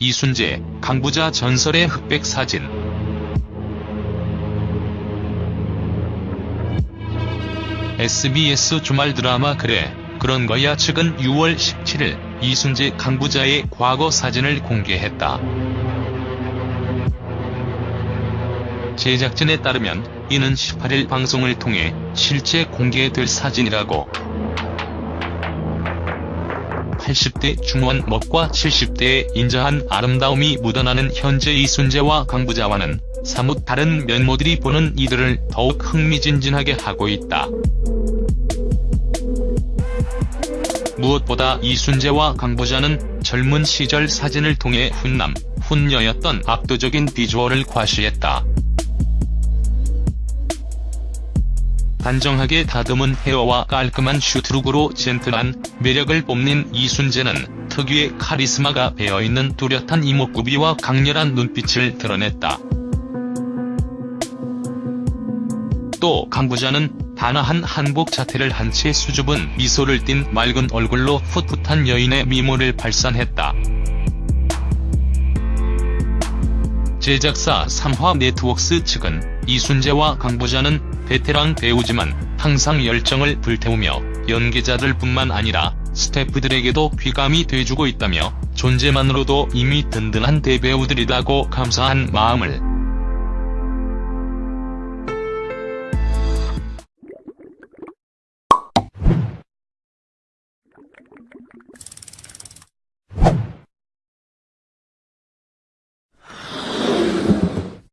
이순재, 강부자 전설의 흑백 사진. SBS 주말 드라마 그래, 그런 거야 측은 6월 17일 이순재 강부자의 과거 사진을 공개했다. 제작진에 따르면 이는 18일 방송을 통해 실제 공개될 사진이라고. 80대 중원 멋과 70대의 인자한 아름다움이 묻어나는 현재 이순재와 강부자와는 사뭇 다른 면모들이 보는 이들을 더욱 흥미진진하게 하고 있다. 무엇보다 이순재와 강부자는 젊은 시절 사진을 통해 훈남, 훈녀였던 압도적인 비주얼을 과시했다. 단정하게 다듬은 헤어와 깔끔한 슈트룩으로 젠틀한 매력을 뽐낸 이순재는 특유의 카리스마가 배어있는 뚜렷한 이목구비와 강렬한 눈빛을 드러냈다. 또 강부자는 단아한 한복 자태를 한 채 수줍은 미소를 띤 맑은 얼굴로 풋풋한 여인의 미모를 발산했다. 제작사 삼화 네트워크 측은 이순재와 강부자는 베테랑 배우지만 항상 열정을 불태우며 연기자들 뿐만 아니라 스태프들에게도 귀감이 돼주고 있다며 존재만으로도 이미 든든한 대배우들이라고 감사한 마음을